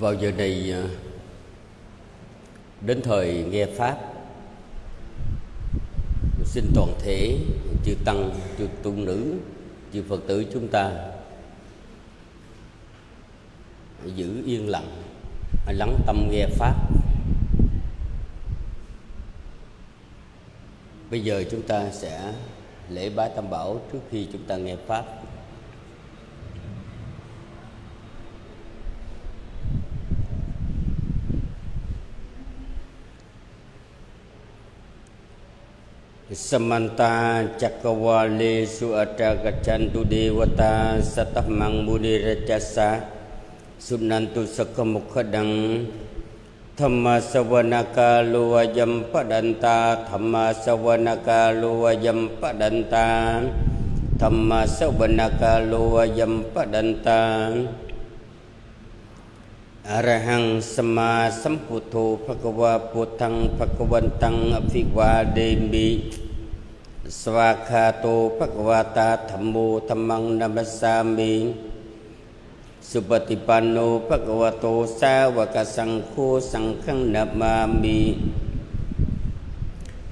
vào giờ này à, đến thời nghe pháp, xin toàn thể chư tăng, chư tu nữ, chư phật tử chúng ta giữ yên lặng, lắng tâm nghe pháp. Bây giờ chúng ta sẽ lễ bái tam bảo trước khi chúng ta nghe pháp. สมันตาจักวาเลสุอาดตกจันตุเดวตาสัตถมังบุริรจัสสะสุนันตุสกมุขดังธรรมสวนกาลวายมปดันตาธรรมสวนกาลวายมปดันตาธรรมสวนกาลวายมปดันตาอรหังสมาสัมพุทโธภควาปุถังภควันตังอภิวาเดมี Samanta Svakhato Thammo Thammang Namasami. Supatipanno Phakavato Savaka Sankho Sankhang Namami.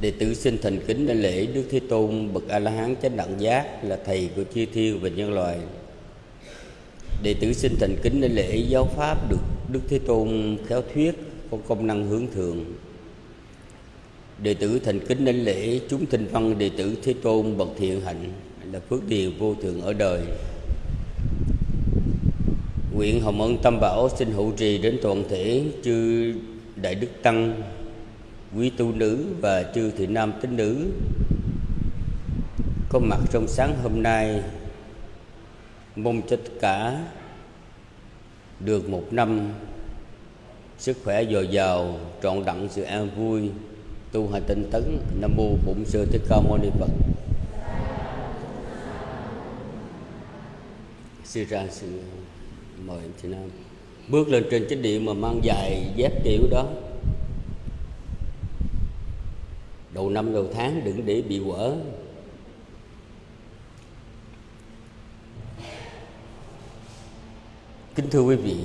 Đệ tử xin thành kính đến lễ Đức Thế Tôn bậc A La Hán chánh đẳng giác là thầy của chư thiên và nhân loại. Đệ tử xin thành kính đến lễ giáo pháp được Đức Thế Tôn khéo thuyết có công năng hướng thượng. Đệ tử thành kính đến lễ chúng thinh văn đệ tử Thế Tôn bậc thiện hạnh là phước điền vô thường ở đời. Nguyện Hồng Ân Tâm Bảo xin hữu trì đến toàn thể chư Đại Đức Tăng, quý tu nữ và chư thị nam tín nữ. Có mặt trong sáng hôm nay mong cho tất cả được một năm sức khỏe dồi dào trọn đặng sự an vui tu hành tinh tấn, nam mô bổn sư thích ca mâu ni phật. Sư ra sư mời anh chị nam bước lên trên chánh điện mà mang dài dép kiểu đó. Đầu năm đầu tháng đừng để bị quở. Kính thưa quý vị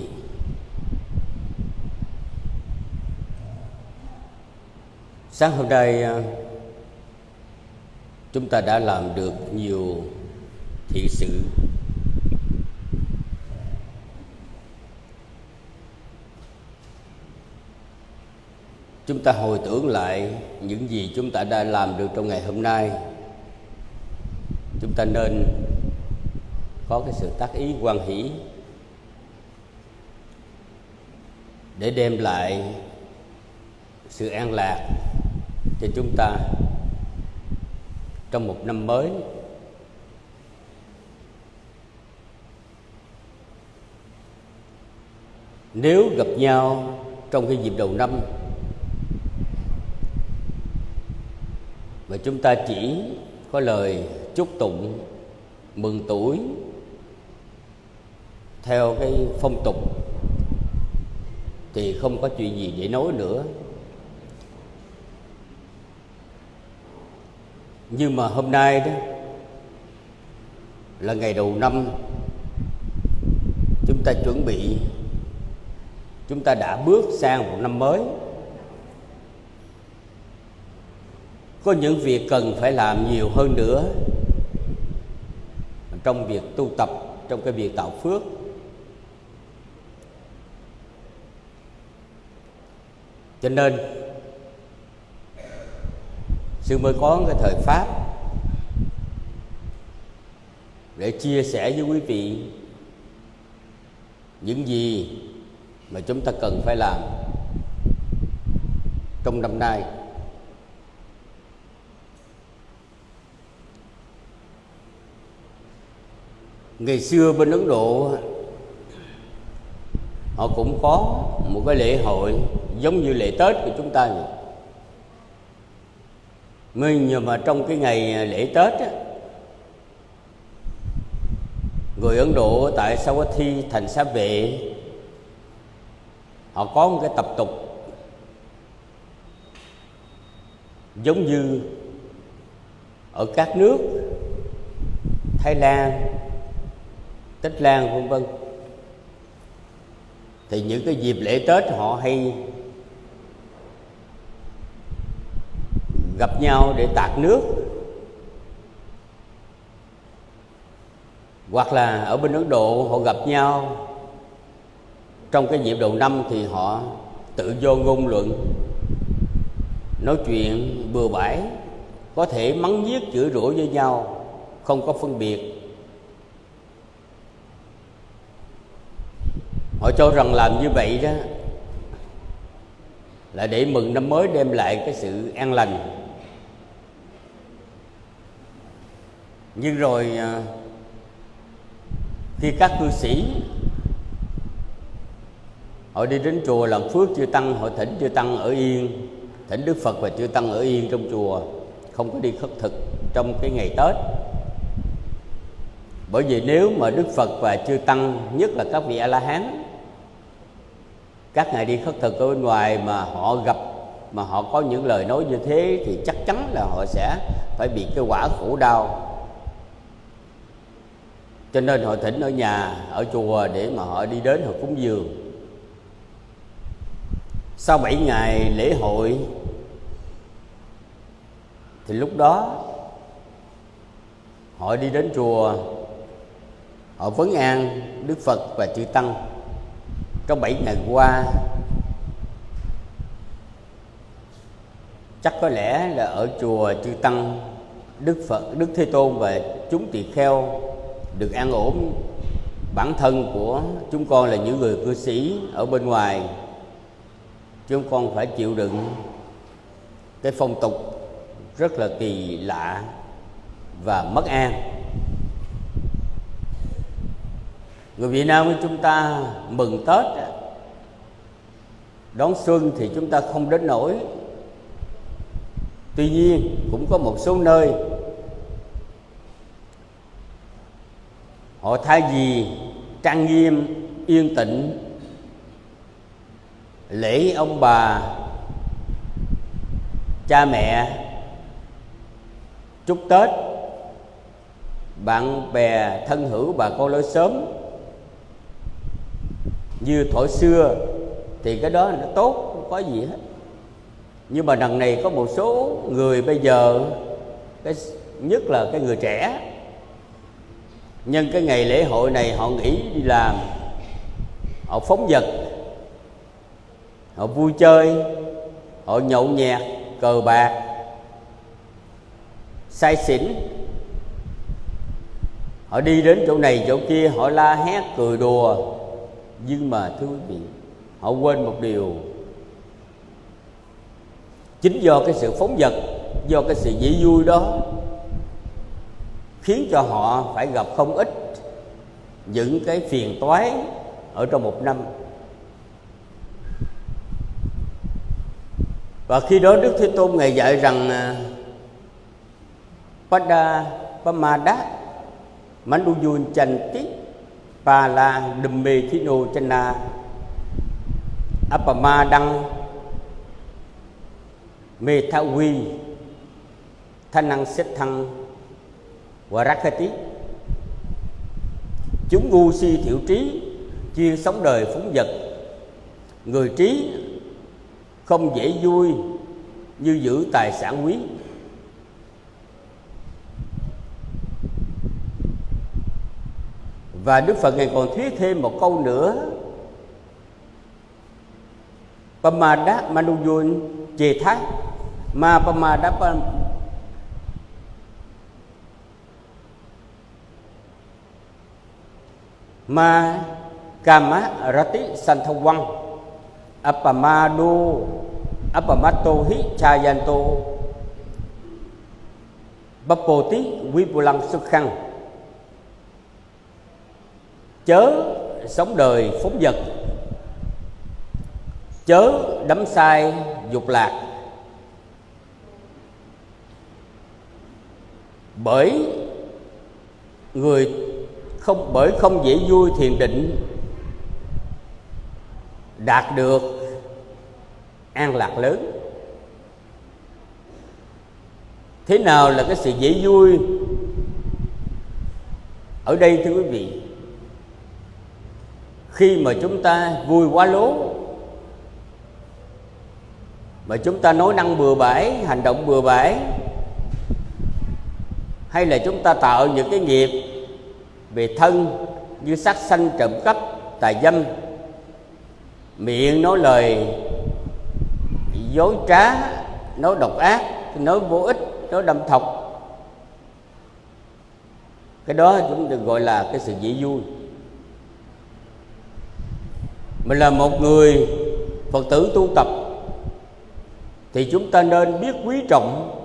sáng hôm nay à, chúng ta đã làm được nhiều thị sự. Chúng ta hồi tưởng lại những gì chúng ta đã làm được trong ngày hôm nay. Chúng ta nên có cái sự tác ý quan hỷ để đem lại sự an lạc cho chúng ta trong một năm mới. Nếu gặp nhau trong cái dịp đầu năm mà chúng ta chỉ có lời chúc tụng, mừng tuổi theo cái phong tục thì không có chuyện gì để nói nữa. Nhưng mà hôm nay đó, là ngày đầu năm, chúng ta chuẩn bị, chúng ta đã bước sang một năm mới. Có những việc cần phải làm nhiều hơn nữa trong việc tu tập, trong cái việc tạo phước. Cho nên sư mới có cái thời pháp để chia sẻ với quý vị những gì mà chúng ta cần phải làm trong năm nay. Ngày xưa bên ấn độ, họ cũng có một cái lễ hội giống như lễ tết của chúng ta vậy nhưng mà trong cái ngày lễ tết á, người ấn độ tại Sawathi thành xá vệ? Họ có một cái tập tục giống như ở các nước Thái Lan, Tích Lan vân vân. Thì những cái dịp lễ tết họ hay gặp nhau để tạt nước. Hoặc là ở bên ấn độ, họ gặp nhau. Trong cái dịp đầu năm thì họ tự do ngôn luận, nói chuyện bừa bãi, có thể mắng giết, chửi rủa với nhau, không có phân biệt. Họ cho rằng làm như vậy đó là để mừng năm mới đem lại cái sự an lành. Nhưng rồi à, khi các cư sĩ họ đi đến chùa làm phước chư tăng, họ thỉnh chư tăng ở yên, thỉnh đức phật và chư tăng ở yên trong chùa, không có đi khất thực trong cái ngày tết. Bởi vì nếu mà đức phật và chư tăng, nhất là các vị a la hán các ngài đi khất thực ở bên ngoài mà họ gặp, mà họ có những lời nói như thế thì chắc chắn là họ sẽ phải bị cái quả khổ đau cho nên họ thỉnh ở nhà, ở chùa để mà họ đi đến họ cúng dường. Sau 7 ngày lễ hội, thì lúc đó họ đi đến chùa, họ vấn an đức phật và chư tăng. Trong 7 ngày qua, chắc có lẽ là ở chùa chư tăng, đức phật, đức thế tôn và chúng tỳ kheo được an ổn. Bản thân của chúng con là những người cư sĩ ở bên ngoài. Chúng con phải chịu đựng cái phong tục rất là kỳ lạ và mất an. Người việt nam của chúng ta mừng tết. Đón xuân thì chúng ta không đến nổi tuy nhiên, cũng có một số nơi họ thay vì trang nghiêm, yên tĩnh, lễ ông bà, cha mẹ, chúc tết, bạn bè thân hữu, bà con lối sớm như thổi xưa, thì cái đó nó tốt, không có gì hết. Nhưng mà đằng này có một số người bây giờ, cái, nhất là cái người trẻ nhân cái ngày lễ hội này họ nghỉ đi làm họ phóng vật, họ vui chơi, họ nhậu nhẹt, cờ bạc, say xỉn. Họ đi đến chỗ này chỗ kia, họ la hét, cười đùa. Nhưng mà thưa quý vị, họ quên một điều. Chính do cái sự phóng vật, do cái sự dễ vui đó khiến cho họ phải gặp không ít những cái phiền toái ở trong một năm. Và khi đó đức thế tôn ngài dạy rằng à, pada pamada manduyun chanti pala dumme thino chana apamadang mê tha quy thanh năng xếp thăng và rakati chúng ngu si thiểu trí, chuyên sống đời phóng vật. Người trí không dễ vui như giữ tài sản quý. Và đức phật ngài còn thuyết thêm một câu nữa. Pamada manujun chê thác. Ma pamada ma kama rati santhawang appamado appamato hi chayanto. Bapoti vipulang sukhang chớ sống đời phóng vật. Chớ đắm sai dục lạc. Bởi người không, bởi không dễ vui thiền định đạt được an lạc lớn. Thế nào là cái sự dễ vui? Ở đây thưa quý vị, khi mà chúng ta vui quá lố, mà chúng ta nói năng bừa bãi, hành động bừa bãi, hay là chúng ta tạo những cái nghiệp về thân như sát sanh trộm cắp tà dâm. Miệng nói lời dối trá, nói độc ác, nói vô ích, nói đâm thọc. Cái đó chúng được gọi là cái sự dễ vui. Mình là một người phật tử tu tập, thì chúng ta nên biết quý trọng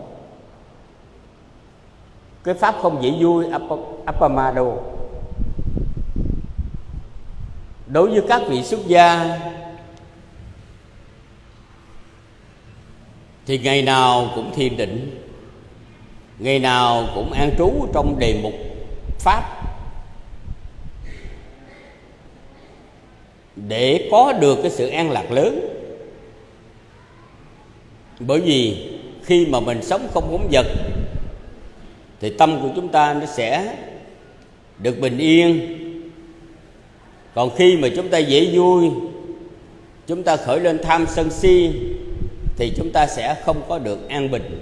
cái pháp không dễ vui apamado đối với các vị xuất gia, thì ngày nào cũng thiền định, ngày nào cũng an trú trong đề mục pháp. Để có được cái sự an lạc lớn. Bởi vì khi mà mình sống không bóng vật, thì tâm của chúng ta nó sẽ được bình yên còn khi mà chúng ta dễ vui, chúng ta khởi lên tham sân si, thì chúng ta sẽ không có được an bình.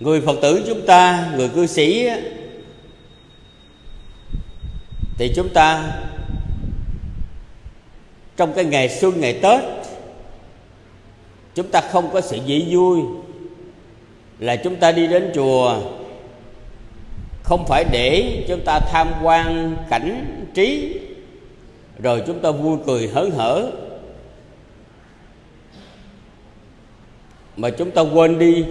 Người phật tử chúng ta, người cư sĩ thì chúng ta trong cái ngày xuân, ngày tết, chúng ta không có sự dễ vui. Là chúng ta đi đến chùa không phải để chúng ta tham quan cảnh trí, rồi chúng ta vui cười hớn hở. Mà chúng ta quên đi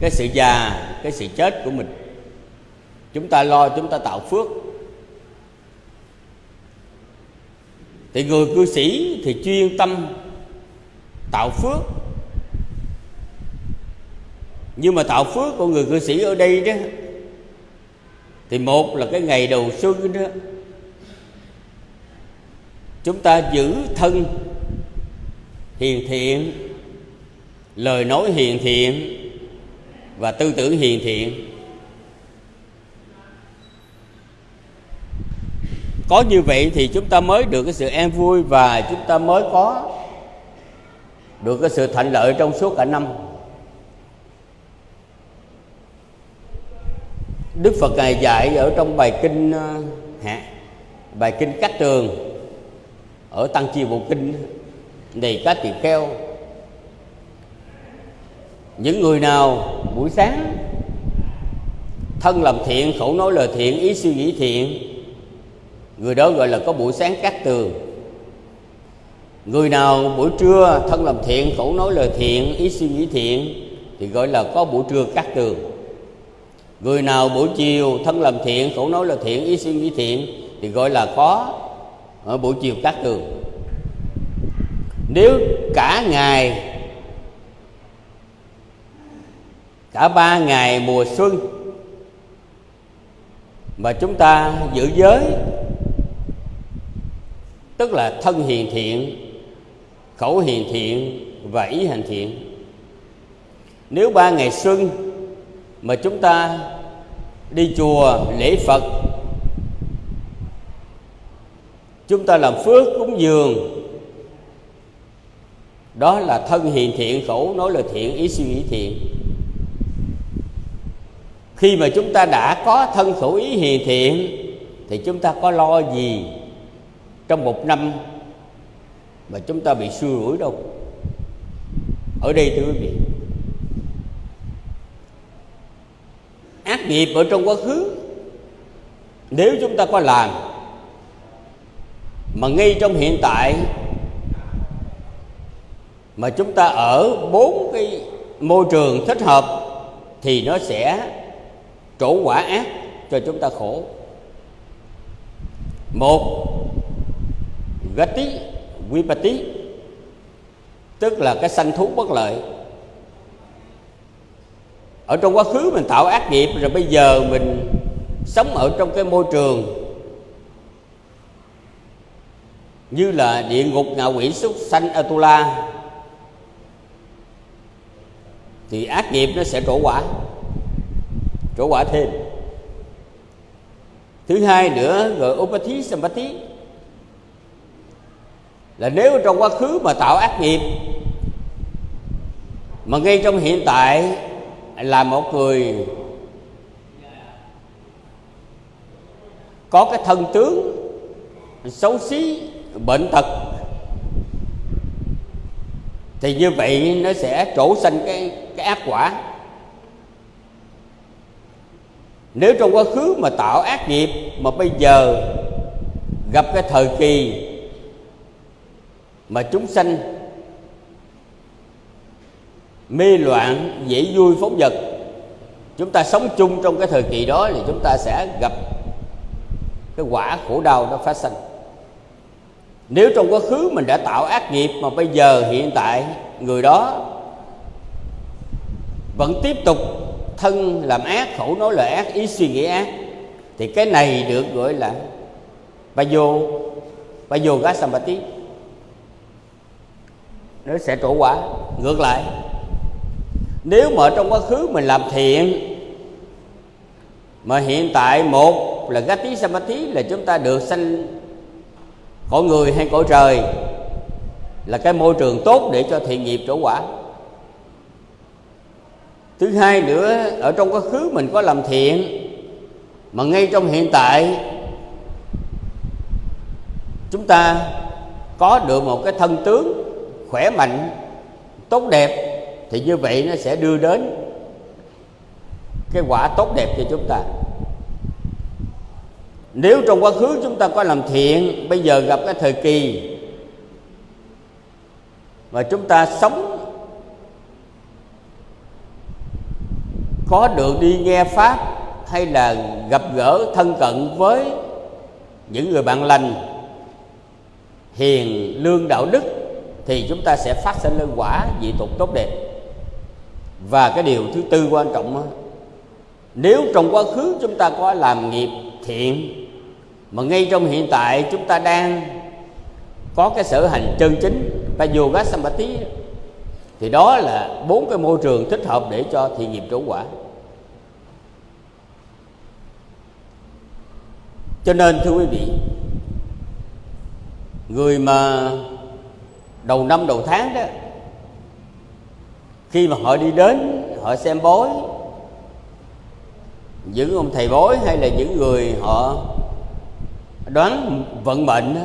cái sự già, cái sự chết của mình. Chúng ta lo, chúng ta tạo phước. Thì người cư sĩ thì chuyên tâm tạo phước. Nhưng mà tạo phước của người cư sĩ ở đây đó thì một là cái ngày đầu xuân đó, chúng ta giữ thân, hiền thiện, lời nói hiền thiện và tư tưởng hiền thiện. Có như vậy thì chúng ta mới được cái sự an vui và chúng ta mới có được cái sự thuận lợi trong suốt cả năm. Đức Phật ngài dạy ở trong bài kinh ờ, hả, hạ bài kinh Cát Tường ở Tăng Chi Bộ Kinh này các tỳ kheo những người nào buổi sáng thân làm thiện khẩu nói lời thiện ý suy nghĩ thiện người đó gọi là có buổi sáng cát tường. Người nào buổi trưa thân làm thiện khẩu nói lời thiện ý suy nghĩ thiện thì gọi là có buổi trưa cát tường người nào buổi chiều thân làm thiện khẩu nói là thiện, ý suy nghĩ thiện, thì gọi là có ở buổi chiều cát tường nếu cả ngày, cả ba ngày mùa xuân, mà chúng ta giữ giới, tức là thân hiền thiện, khẩu hiền thiện và ý hành thiện, nếu ba ngày xuân mà chúng ta đi chùa lễ phật, chúng ta làm phước cúng dường. Đó là thân hiền thiện khẩu nói là thiện, ý suy nghĩ thiện. Khi mà chúng ta đã có thân khẩu ý hiền thiện, thì chúng ta có lo gì trong một năm mà chúng ta bị xui rủi đâu? Ở đây thưa quý vị ác nghiệp ở trong quá khứ. Nếu chúng ta có làm, mà ngay trong hiện tại, mà chúng ta ở bốn cái môi trường thích hợp, thì nó sẽ trổ quả ác cho chúng ta khổ. Một, gati, vipati, tức là cái sanh thú bất lợi ở trong quá khứ mình tạo ác nghiệp, rồi bây giờ mình sống ở trong cái môi trường như là địa ngục ngạ quỷ súc sanh atula, thì ác nghiệp nó sẽ trổ quả trổ quả thêm. Thứ hai nữa, gọi upati sampati là nếu trong quá khứ mà tạo ác nghiệp, mà ngay trong hiện tại là một người có cái thân tướng xấu xí, bệnh tật. Thì như vậy nó sẽ trổ sanh cái cái ác quả. Nếu trong quá khứ mà tạo ác nghiệp, mà bây giờ gặp cái thời kỳ mà chúng sanh mê loạn, dễ vui, phóng vật. Chúng ta sống chung trong cái thời kỳ đó thì chúng ta sẽ gặp cái quả khổ đau nó phát sinh. Nếu trong quá khứ mình đã tạo ác nghiệp mà bây giờ hiện tại người đó vẫn tiếp tục thân làm ác, khẩu nói lời ác, ý suy nghĩ ác, thì cái này được gọi là bayo bayo gasamati nó sẽ trổ quả. Ngược lại nếu mà trong quá khứ mình làm thiện, mà hiện tại một là gati samadhi là chúng ta được sanh cõi người hay cõi trời, là cái môi trường tốt để cho thiện nghiệp trổ quả. Thứ hai nữa, ở trong quá khứ mình có làm thiện, mà ngay trong hiện tại, chúng ta có được một cái thân tướng khỏe mạnh, tốt đẹp thì như vậy nó sẽ đưa đến cái quả tốt đẹp cho chúng ta. Nếu trong quá khứ chúng ta có làm thiện, bây giờ gặp cái thời kỳ mà chúng ta sống có được đi nghe pháp hay là gặp gỡ thân cận với những người bạn lành, hiền lương đạo đức, thì chúng ta sẽ phát sinh lên quả dị tục tốt đẹp và cái điều thứ tư quan trọng nếu trong quá khứ chúng ta có làm nghiệp thiện, mà ngay trong hiện tại chúng ta đang có cái sở hành chân chính và yoga samadhi thì đó là bốn cái môi trường thích hợp để cho thiện nghiệp trổ quả. Cho nên, thưa quý vị, người mà đầu năm đầu tháng đó khi mà họ đi đến họ xem bói. Những ông thầy bói hay là những người họ đoán vận mệnh đó,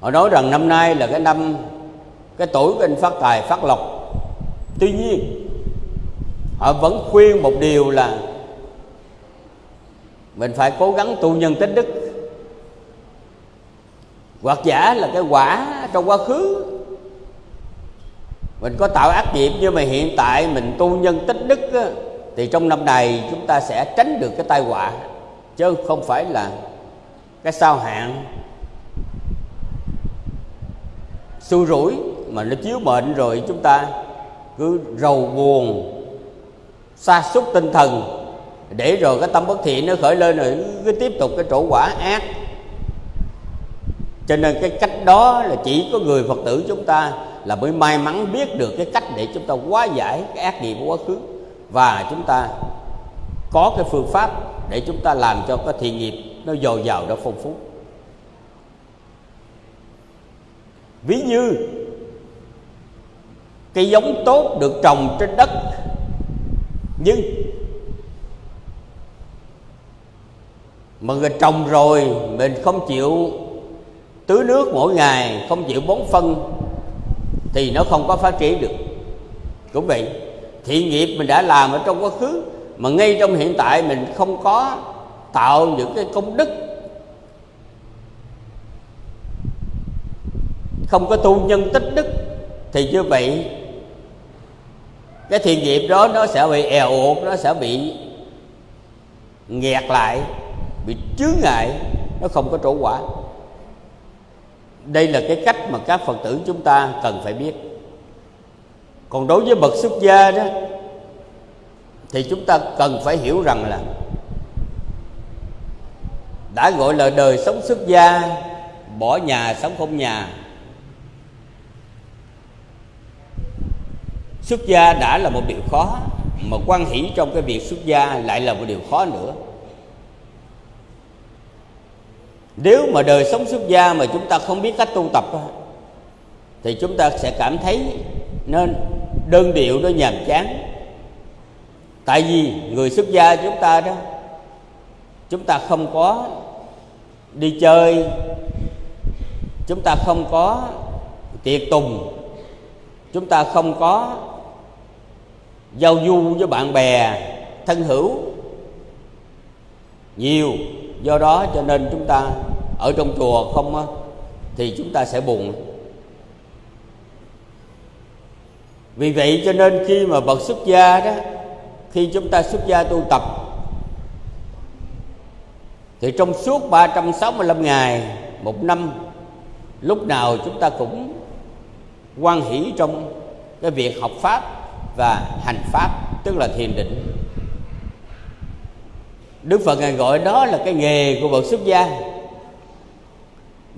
họ nói rằng năm nay là cái năm cái tuổi của anh phát tài phát lộc. Tuy nhiên họ vẫn khuyên một điều là mình phải cố gắng tu nhân tích đức. Hoặc giả là cái quả trong quá khứ mình có tạo ác nghiệp nhưng mà hiện tại mình tu nhân tích đức á, thì trong năm này chúng ta sẽ tránh được cái tai họa. Chứ không phải là cái sao hạn xui rủi mà nó chiếu mệnh rồi chúng ta cứ rầu buồn sa sút tinh thần. Để rồi cái tâm bất thiện nó khởi lên rồi cứ tiếp tục cái trổ quả ác cho nên cái cách đó là chỉ có người phật tử chúng ta là mới may mắn biết được cái cách để chúng ta hóa giải cái ác nghiệp của quá khứ. Và chúng ta có cái phương pháp để chúng ta làm cho cái thiện nghiệp nó dồi dào, nó phong phú. Ví như cây giống tốt được trồng trên đất, nhưng mà người trồng rồi mình không chịu tưới nước mỗi ngày không chịu bón phân thì nó không có phát triển được. Cũng vậy thiện nghiệp mình đã làm ở trong quá khứ mà ngay trong hiện tại mình không có tạo những cái công đức, không có tu nhân tích đức thì như vậy cái thiện nghiệp đó nó sẽ bị èo uột nó sẽ bị nghẹt lại, bị chướng ngại, nó không có trổ quả đây là cái cách mà các phật tử chúng ta cần phải biết. Còn đối với bậc xuất gia đó, thì chúng ta cần phải hiểu rằng là đã gọi là đời sống xuất gia, bỏ nhà sống không nhà. Xuất gia đã là một điều khó, mà quan hỷ trong cái việc xuất gia lại là một điều khó nữa. Nếu mà đời sống xuất gia mà chúng ta không biết cách tu tập thì chúng ta sẽ cảm thấy nên đơn điệu, nó nhàm chán. Tại vì người xuất gia chúng ta đó, chúng ta không có đi chơi, chúng ta không có tiệc tùng, chúng ta không có giao du với bạn bè thân hữu nhiều do đó cho nên chúng ta ở trong chùa không thì chúng ta sẽ buồn. Vì vậy cho nên khi mà bậc xuất gia đó, khi chúng ta xuất gia tu tập, thì trong suốt 365 ngày, một năm, lúc nào chúng ta cũng quan hỷ trong cái việc học pháp và hành pháp, tức là thiền định. Đức Phật ngài gọi đó là cái nghề của bậc xuất gia,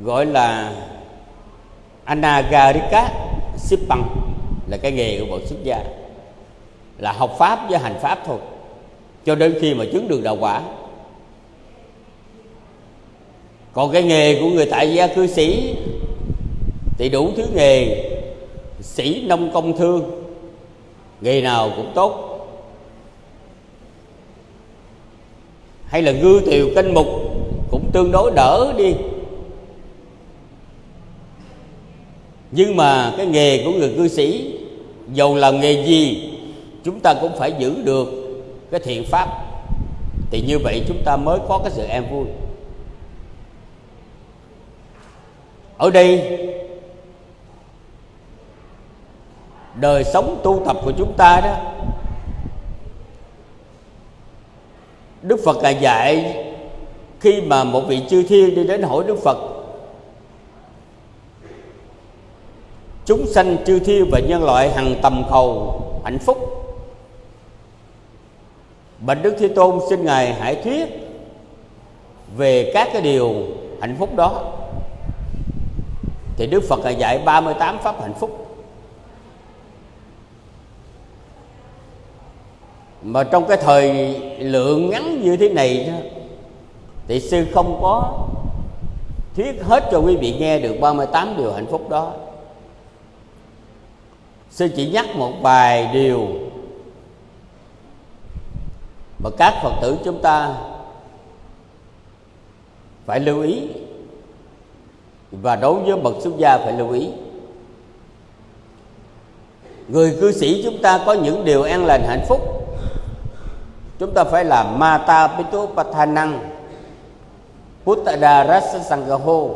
gọi là anagarika sippang, là cái nghề của bậc xuất gia, là học pháp với hành pháp thôi. Cho đến khi mà chứng được đạo quả. Còn cái nghề của người tại gia cư sĩ thì đủ thứ nghề, sĩ nông công thương, nghề nào cũng tốt. Hay là ngư tiều canh mục cũng tương đối đỡ đi. Nhưng mà cái nghề của người cư sĩ, dầu làm nghề gì, chúng ta cũng phải giữ được cái thiện pháp. Thì như vậy chúng ta mới có cái sự an vui. Ở đây, đời sống tu tập của chúng ta đó Đức Phật là dạy, khi mà một vị chư thiên đi đến hỏi Đức Phật, chúng sanh chư thiên và nhân loại hằng tầm cầu hạnh phúc. Bạch đức thế tôn xin ngài hãy thuyết về các cái điều hạnh phúc đó. Thì đức phật là dạy 38 pháp hạnh phúc. Mà trong cái thời lượng ngắn như thế này thì sư không có thuyết hết cho quý vị nghe được 38 điều hạnh phúc đó. Sư chỉ nhắc một vài điều mà các phật tử chúng ta phải lưu ý và đối với bậc xuất gia phải lưu ý. Người cư sĩ chúng ta có những điều an lành hạnh phúc chúng ta phải làm mata pitu pathanang puttadarasa sanggaho,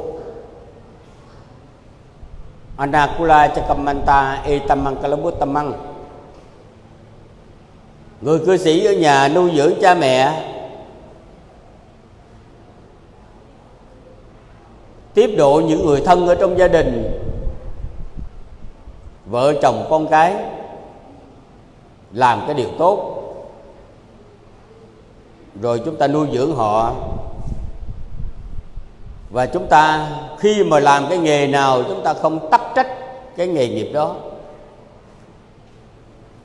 anakula chakamanta, etamang kalabuttamang người cư sĩ ở nhà nuôi dưỡng cha mẹ, tiếp độ những người thân ở trong gia đình, vợ chồng con cái, làm cái điều tốt rồi chúng ta nuôi dưỡng họ. Và chúng ta khi mà làm cái nghề nào chúng ta không tắc trách cái nghề nghiệp đó.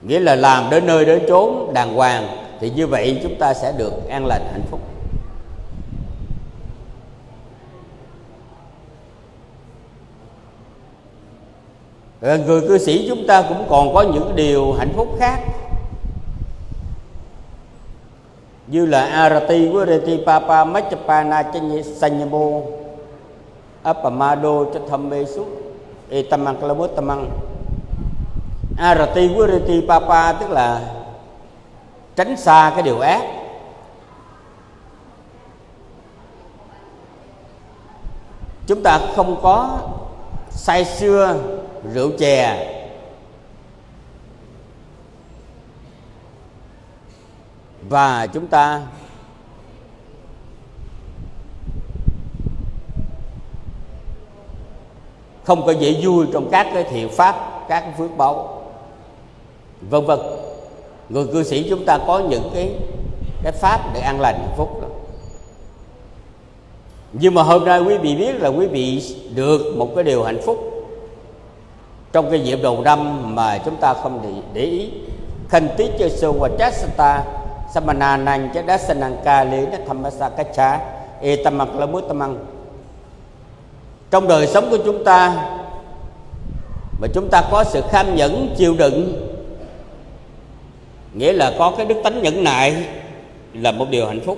Nghĩa là làm đến nơi đến chốn đàng hoàng thì như vậy chúng ta sẽ được an lành hạnh phúc. Người cư sĩ chúng ta cũng còn có những điều hạnh phúc khác như là arati virati papa machapana chanye sanyamo apamado chathamesu etamang kalabut tamang arati virati papa, tức là tránh xa cái điều ác. Chúng ta không có say xưa rượu chè. Và chúng ta không có dễ vui trong các cái thiện pháp các phước báo. Vân vân. Người cư sĩ chúng ta có những cái cái pháp để an lành hạnh phúc đó. Nhưng mà hôm nay quý vị biết là quý vị được một cái điều hạnh phúc trong cái dịp đầu năm mà chúng ta không để, để ý. Khanh tiết chơi sơ và chastata samananang chadasanang kali na thamasa kacha e trong đời sống của chúng ta, mà chúng ta có sự kham nhẫn, chịu đựng, nghĩa là có cái đức tánh nhẫn nại, là một điều hạnh phúc.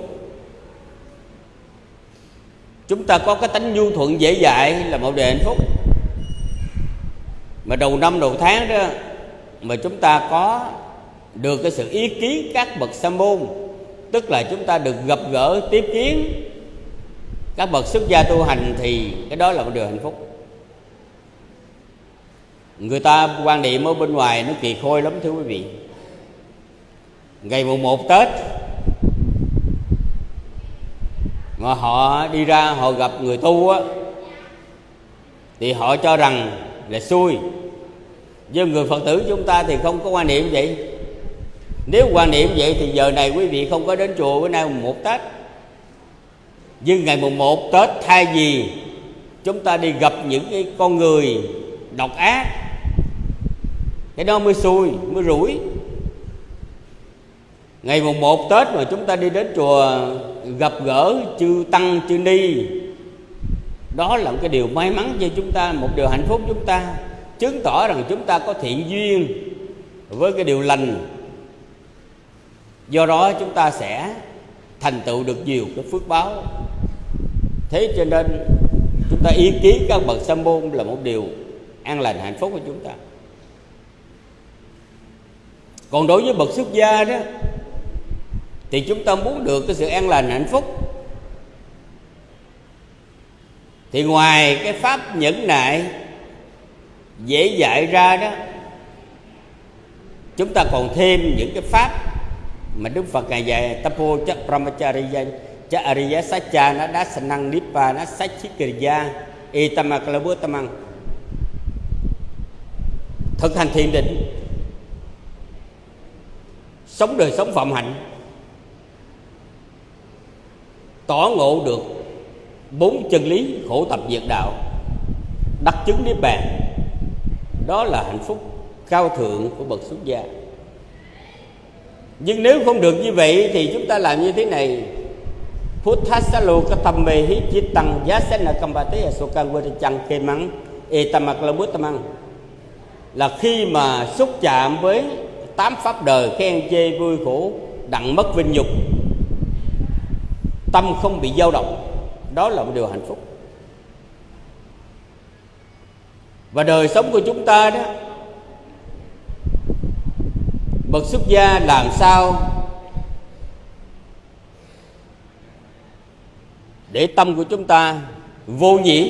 Chúng ta có cái tánh nhu thuận dễ dãi, là một điều hạnh phúc. Mà đầu năm, đầu tháng đó, mà chúng ta có được cái sự ý kiến các bậc sa môn. Tức là chúng ta được gặp gỡ, tiếp kiến. Các bậc xuất gia tu hành thì cái đó là một điều hạnh phúc. Người ta quan niệm ở bên ngoài nó kỳ khôi lắm, thưa quý vị. Ngày mùng một tết, mà họ đi ra, họ gặp người tu á, thì họ cho rằng là xui. Nhưng người phật tử chúng ta thì không có quan niệm vậy nếu quan niệm vậy thì giờ này quý vị không có đến chùa, bữa nay mùng một tết. Nhưng ngày mùng một tết thay vì chúng ta đi gặp những cái con người độc ác, cái đó mới xui, mới rủi. Ngày mùng một tết mà chúng ta đi đến chùa gặp gỡ chư tăng, chư ni, đó là một cái điều may mắn cho chúng ta, một điều hạnh phúc chúng ta. Chứng tỏ rằng chúng ta có thiện duyên với cái điều lành do đó chúng ta sẽ thành tựu được nhiều cái phước báo. Thế cho nên chúng ta ý kiến các bậc sa môn là một điều an lành, hạnh phúc của chúng ta. Còn đối với bậc xuất gia đó, thì chúng ta muốn được cái sự an lành, hạnh phúc. Thì ngoài cái pháp nhẫn nại dễ dạy ra đó, chúng ta còn thêm những cái pháp mà Đức Phật ngài dạy tapo cha brahmacharya, cha ariya sacha nó đá sanang nipa nó sachikriya etamakalabutaman thực hành thiền định. Sống đời sống phạm hạnh. Tỏ ngộ được bốn chân lý khổ tập diệt đạo. Đắc chứng niết bàn. Đó là hạnh phúc cao thượng của bậc xuất gia nhưng nếu không được như vậy thì chúng ta làm như thế này. Puthasalo katamme hi chitang yasena kambate asokan chăng kê mắng etamak la tamang là khi mà xúc chạm với tám pháp đời khen chê vui khổ, đặng mất vinh nhục, tâm không bị dao động, đó là một điều hạnh phúc. Và đời sống của chúng ta đó bậc xuất gia làm sao? Để tâm của chúng ta vô nhiễm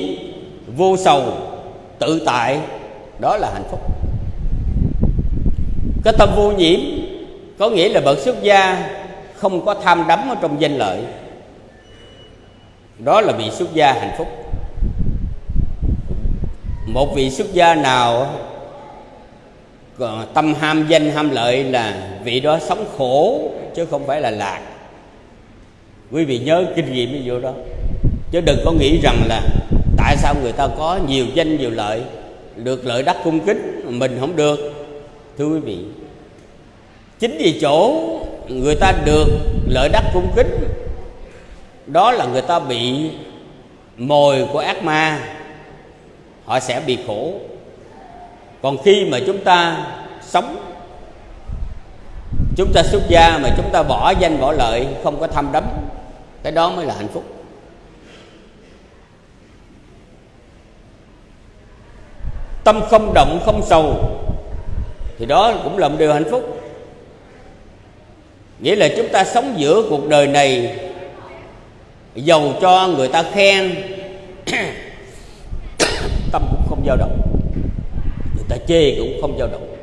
vô sầu, tự tại, đó là hạnh phúc. Cái tâm vô nhiễm có nghĩa là bậc xuất gia không có tham đắm ở trong danh lợi. Đó là vị xuất gia hạnh phúc. Một vị xuất gia nào còn tâm ham danh ham lợi là vị đó sống khổ, chứ không phải là lạc. Quý vị nhớ kinh nghiệm ví dụ đó. Chứ đừng có nghĩ rằng là tại sao người ta có nhiều danh nhiều lợi, được lợi đắc cung kính, mình không được. Thưa quý vị, chính vì chỗ người ta được lợi đắc cung kính, đó là người ta bị mồi của ác ma, họ sẽ bị khổ còn khi mà chúng ta sống, chúng ta xuất gia mà chúng ta bỏ danh bỏ lợi, không có tham đắm, cái đó mới là hạnh phúc. Tâm không động, không sầu, thì đó cũng là một điều hạnh phúc. Nghĩa là chúng ta sống giữa cuộc đời này dầu cho người ta khen, tâm cũng không dao động người ta chê cũng không dao động.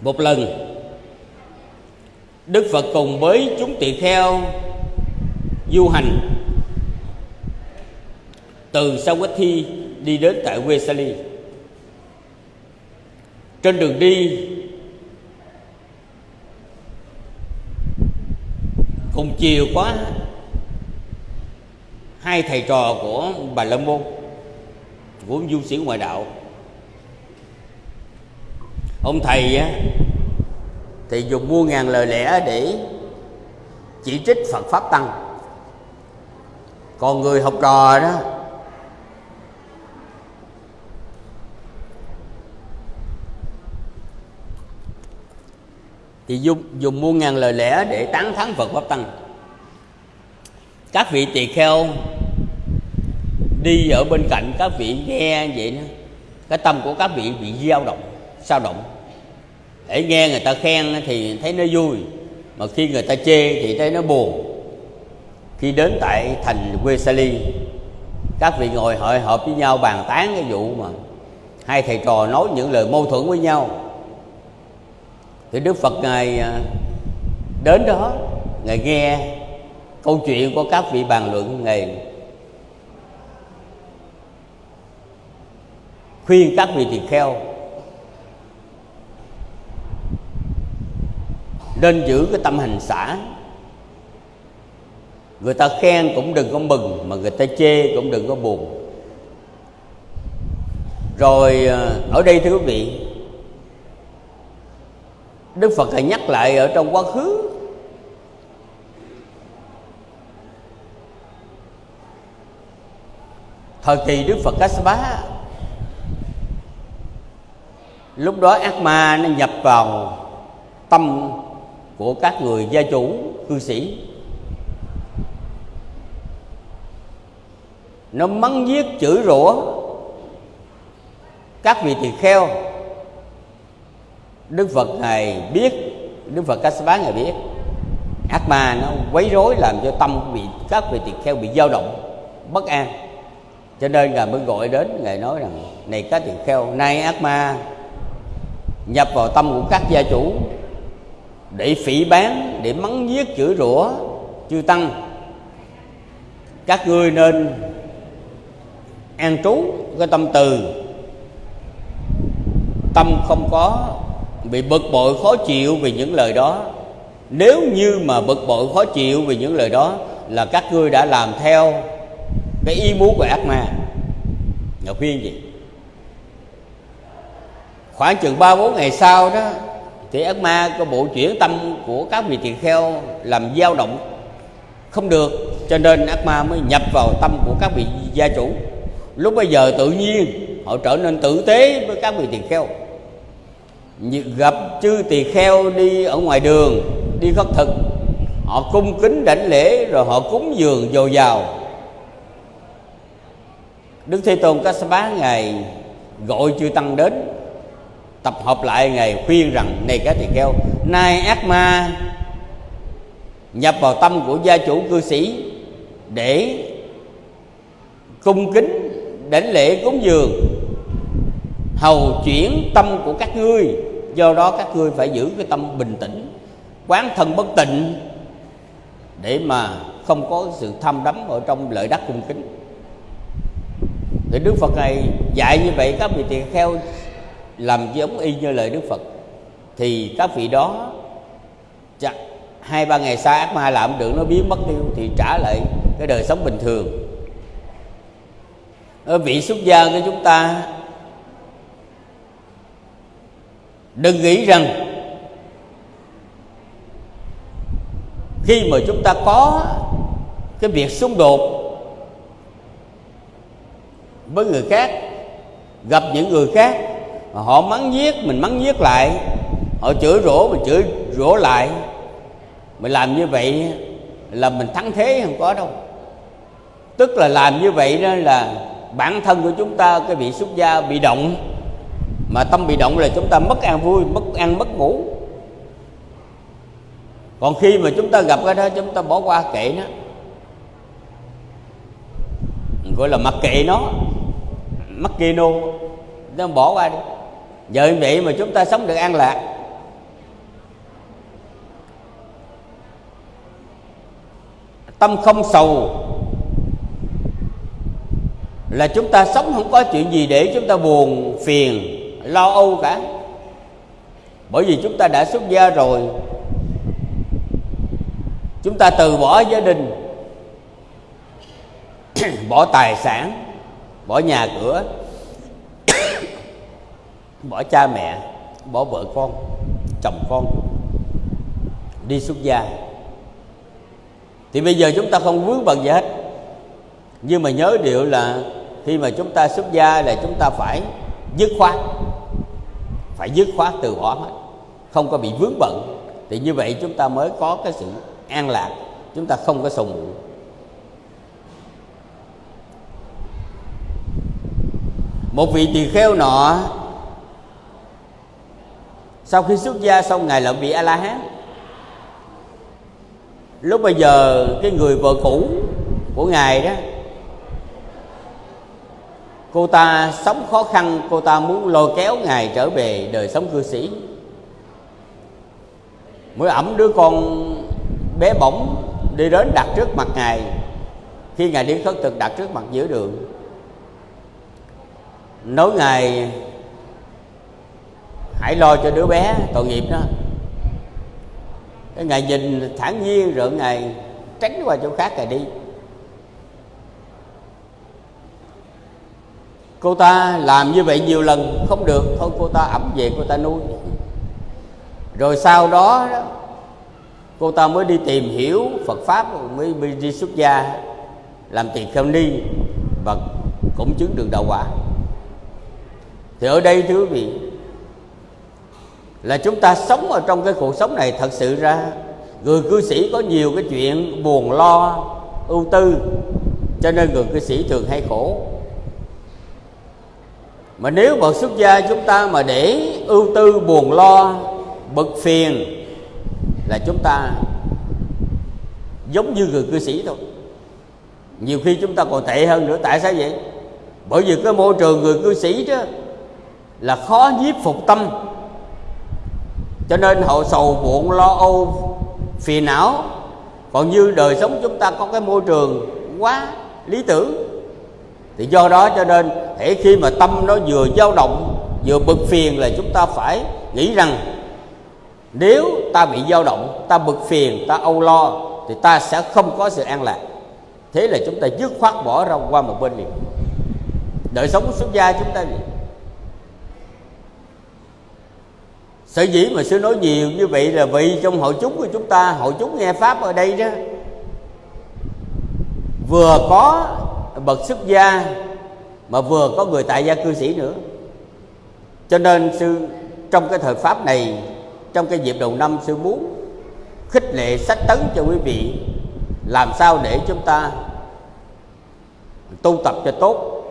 Một lần, đức phật cùng với chúng tỳ kheo du hành từ Sawathi đi đến tại Vesali trên đường đi, cùng chiều quá, hai thầy trò của bà la môn của du sĩ ngoại đạo. Ông thầy á, thì dùng mua ngàn lời lẽ để chỉ trích phật pháp tăng. Còn người học trò đó, thì dùng dùng muôn ngàn lời lẽ để tán thắng Phật pháp tăng. Các vị tỳ kheo đi ở bên cạnh các vị nghe vậy đó, cái tâm của các vị bị dao động, sao động? Để nghe người ta khen thì thấy nó vui, mà khi người ta chê thì thấy nó buồn. Khi đến tại thành quê Sali các vị ngồi hội họp với nhau, bàn tán cái vụ mà hai thầy trò nói những lời mâu thuẫn với nhau. Thì Đức Phật ngài à, đến đó, ngài nghe câu chuyện của các vị bàn luận, ngài khuyên các vị tỳ kheo, nên giữ cái tâm hành xã người ta khen cũng đừng có mừng, mà người ta chê cũng đừng có buồn. Rồi à, ở đây thưa quý vị, đức phật lại nhắc lại ở trong quá khứ. Thời kỳ đức phật Kassapa lúc đó ác ma nó nhập vào tâm của các người gia chủ, cư sĩ. Nó mắng giết, chửi rủa các vị tỳ kheo. Đức phật ngài biết, đức phật Kassapa ngài biết, ác ma nó quấy rối làm cho tâm bị các vị tỳ kheo bị dao động, bất an. Cho nên ngài mới gọi đến, ngài nói rằng, này các tỳ kheo, nay ác ma nhập vào tâm của các gia chủ để phỉ bán, để mắng giết, chửi rủa, chư tăng. Các ngươi nên an trú cái tâm từ. Tâm không có bị bực bội, khó chịu vì những lời đó. Nếu như mà bực bội, khó chịu vì những lời đó, là các ngươi đã làm theo cái ý muốn của ác ma. Ngọc khuyên gì? Khoảng chừng ba bốn ngày sau đó, thì ác ma có bộ chuyển tâm của các vị tỳ kheo làm dao động. Không được, cho nên ác ma mới nhập vào tâm của các vị gia chủ. Lúc bây giờ tự nhiên, họ trở nên tử tế với các vị tỳ kheo. Gặp chư tỳ kheo đi ở ngoài đường, đi khất thực, họ cung kính đảnh lễ rồi họ cúng dường dồi dào. Đức thế tôn Kassapa ngài, gọi chư tăng đến tập hợp lại ngài khuyên rằng, này các tỳ kheo, nay ác ma nhập vào tâm của gia chủ cư sĩ để cung kính đảnh lễ cúng dường, hầu chuyển tâm của các ngươi. Do đó các ngươi phải giữ cái tâm bình tĩnh, quán thân bất tịnh để mà không có sự tham đắm ở trong lợi đắc cung kính. Thì đức phật này dạy như vậy, các vị tỳ kheo làm giống y như lời đức phật, thì các vị đó chắc hai ba ngày sau ác ma làm được, nó biến mất tiêu thì trả lại cái đời sống bình thường. Ở vị xuất gia của chúng ta, đừng nghĩ rằng khi mà chúng ta có cái việc xung đột với người khác, gặp những người khác họ mắng giết, mình mắng giết lại. Họ chửi rủa mình chửi rủa lại. Mình làm như vậy là mình thắng thế, không có đâu. Tức là làm như vậy đó là bản thân của chúng ta, cái vị xuất gia bị động. Mà tâm bị động là chúng ta mất an vui, mất ăn, mất ngủ. Còn khi mà chúng ta gặp cái đó, chúng ta bỏ qua kệ nó. Gọi là mặc kệ nó. Mắc kê nô. Nó bỏ qua đi vậy vậy mà chúng ta sống được an lạc. Tâm không sầu là chúng ta sống không có chuyện gì để chúng ta buồn, phiền, lo âu cả. Bởi vì chúng ta đã xuất gia rồi. Chúng ta từ bỏ gia đình, bỏ tài sản, bỏ nhà cửa bỏ cha mẹ, bỏ vợ con, chồng con đi xuất gia. Thì bây giờ chúng ta không vướng bận gì hết. Nhưng mà nhớ điều là khi mà chúng ta xuất gia là chúng ta phải dứt khoát, phải dứt khoát từ bỏ hết, không có bị vướng bận. Thì như vậy chúng ta mới có cái sự an lạc, chúng ta không có sầu muộn. Một vị tỳ kheo nọ sau khi xuất gia xong, ngài lại bị a la hán lúc bây giờ, cái người vợ cũ của ngài đó, cô ta sống khó khăn, cô ta muốn lôi kéo ngài trở về đời sống cư sĩ. Mới ẩm đứa con bé bỏng đi đến đặt trước mặt ngài. Khi ngài đi khất thực, đặt trước mặt giữa đường. Nói ngài hãy lo cho đứa bé tội nghiệp đó. Cái ngài nhìn thản nhiên rồi ngài tránh qua chỗ khác ngày đi. Cô ta làm như vậy nhiều lần không được, thôi cô ta ẩm về, cô ta nuôi. Rồi sau đó cô ta mới đi tìm hiểu Phật pháp, mới đi xuất gia, làm tiền kheo ni và cũng chứng được đạo quả. Thì ở đây thưa quý vị là chúng ta sống ở trong cái cuộc sống này thật sự ra. Người cư sĩ có nhiều cái chuyện buồn lo, ưu tư, cho nên người cư sĩ thường hay khổ. Mà nếu bậc xuất gia chúng ta mà để ưu tư, buồn lo, bực phiền, là chúng ta giống như người cư sĩ thôi. Nhiều khi chúng ta còn tệ hơn nữa, tại sao vậy? Bởi vì cái môi trường người cư sĩ đó là khó nhiếp phục tâm cho nên họ sầu buồn, lo âu, phiền não. Còn như đời sống chúng ta có cái môi trường quá lý tưởng, thì do đó cho nên thể khi mà tâm nó vừa dao động, vừa bực phiền là chúng ta phải nghĩ rằng, nếu ta bị dao động, ta bực phiền, ta âu lo, thì ta sẽ không có sự an lạc. Thế là chúng ta dứt khoát bỏ ra qua một bên liền. Đời sống xuất gia chúng ta gì sở dĩ mà sư nói nhiều như vậy là vì trong hội chúng của chúng ta, hội chúng nghe pháp ở đây đó, vừa có bậc xuất gia mà vừa có người tại gia cư sĩ nữa. Cho nên sư, trong cái thời pháp này, trong cái dịp đầu năm sư muốn khích lệ sách tấn cho quý vị, làm sao để chúng ta tu tập cho tốt.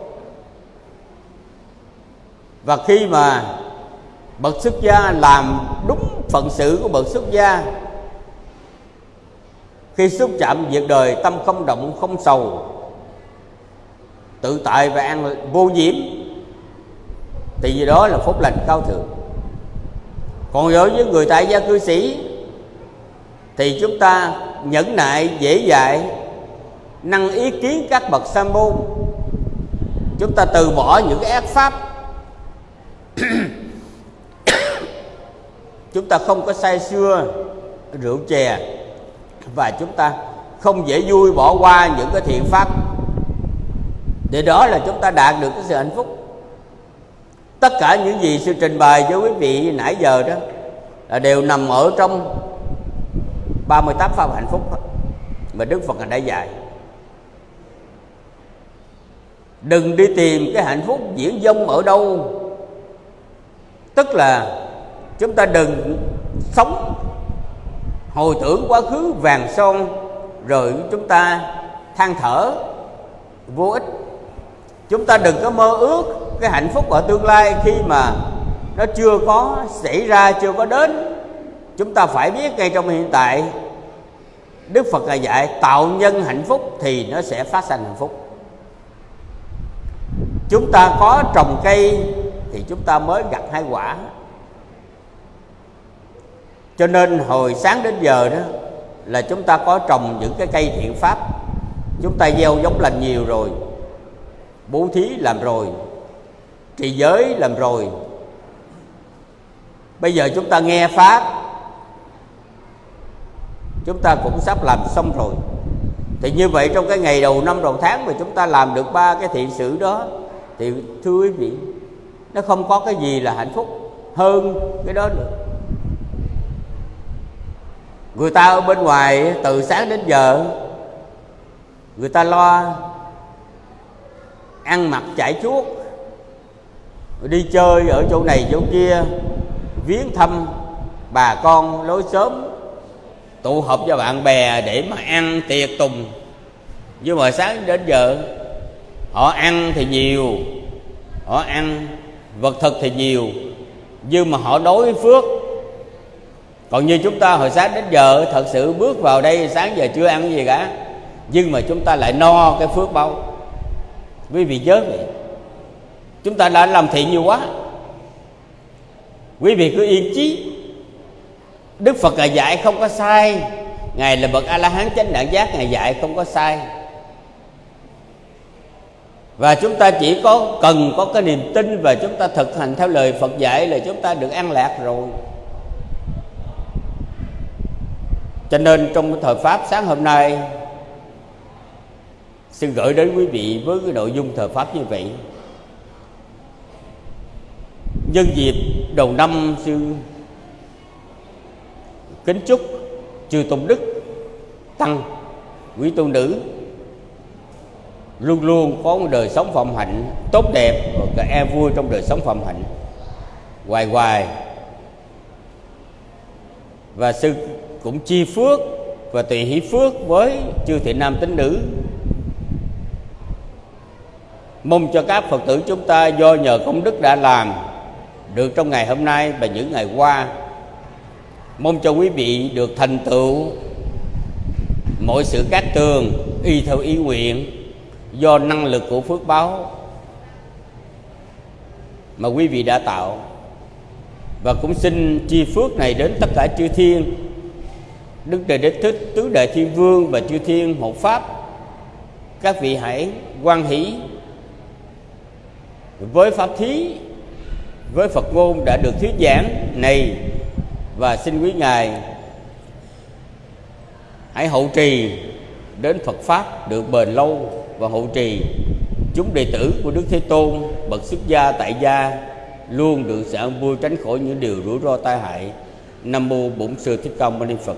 Và khi mà bậc xuất gia làm đúng phận sự của bậc xuất gia. Khi xúc chạm việc đời, tâm không động, không sầu. Tự tại và an vô nhiễm. Thì gì đó là phúc lành cao thượng. Còn đối với người tại gia cư sĩ, thì chúng ta nhẫn nại, dễ dãi, năng ý kiến các bậc sa môn. Chúng ta từ bỏ những cái ác pháp. chúng ta không có say xưa rượu chè và chúng ta không dễ vui bỏ qua những cái thiện pháp. Để đó là chúng ta đạt được cái sự hạnh phúc. Tất cả những gì sư trình bày với quý vị nãy giờ đó là đều nằm ở trong 38 pháp hạnh phúc mà Đức Phật đã dạy. Đừng đi tìm cái hạnh phúc diễn dông ở đâu. Tức là chúng ta đừng sống hồi tưởng quá khứ vàng son, rồi chúng ta than thở vô ích. Chúng ta đừng có mơ ước cái hạnh phúc ở tương lai khi mà nó chưa có xảy ra, chưa có đến. Chúng ta phải biết ngay trong hiện tại, đức phật là dạy, tạo nhân hạnh phúc thì nó sẽ phát sinh hạnh phúc. Chúng ta có trồng cây thì chúng ta mới gặt hai quả cho nên hồi sáng đến giờ đó là chúng ta có trồng những cái cây thiện pháp. Chúng ta gieo giống lành nhiều rồi, bố thí làm rồi, trì giới làm rồi. Bây giờ chúng ta nghe pháp, chúng ta cũng sắp làm xong rồi. Thì như vậy trong cái ngày đầu năm đầu tháng mà chúng ta làm được ba cái thiện sự đó, thì thưa quý vị, nó không có cái gì là hạnh phúc hơn cái đó nữa người ta ở bên ngoài từ sáng đến giờ, người ta lo ăn mặc chạy chuốt, đi chơi ở chỗ này chỗ kia, viếng thăm bà con lối sớm tụ họp cho bạn bè để mà ăn tiệc tùng. Nhưng mà sáng đến giờ, họ ăn thì nhiều, họ ăn, vật thực thì nhiều, nhưng mà họ đối với phước còn như chúng ta hồi sáng đến giờ, thật sự bước vào đây sáng giờ chưa ăn gì cả. Nhưng mà chúng ta lại no cái phước bao quý vị nhớ vậy. Chúng ta đã làm thiện nhiều quá. Quý vị cứ yên chí. Đức phật là dạy không có sai. Ngài là bậc a la hán chánh đẳng giác, ngài dạy không có sai. Và chúng ta chỉ có, cần có cái niềm tin và chúng ta thực hành theo lời Phật dạy là chúng ta được an lạc rồi. Cho nên trong thời pháp sáng hôm nay, xin gửi đến quý vị với cái nội dung thời pháp như vậy. Nhân dịp đầu năm sư kính chúc chư tôn đức tăng quý tôn nữ luôn luôn có một đời sống phạm hạnh tốt đẹp và cả e vui trong đời sống phạm hạnh. Hoài hoài. Và sư cũng chi phước và tùy hỷ phước với chư thiện nam tín nữ. Mong cho các phật tử chúng ta do nhờ công đức đã làm được trong ngày hôm nay và những ngày qua. Mong cho quý vị được thành tựu mọi sự cát tường y theo ý nguyện do năng lực của phước báo mà quý vị đã tạo. Và cũng xin chi phước này đến tất cả chư thiên đức trời đế thích, tứ đại thiên vương và chư thiên hộ pháp. Các vị hãy quan hỷ với pháp thí, với phật ngôn đã được thuyết giảng này và xin quý ngài hãy hậu trì đến phật pháp được bền lâu và hậu trì. Chúng đệ tử của đức thế tôn, bậc xuất gia tại gia, luôn được sự an vui tránh khỏi những điều rủi ro tai hại. Nam mô bổn sư thích ca mâu ni phật.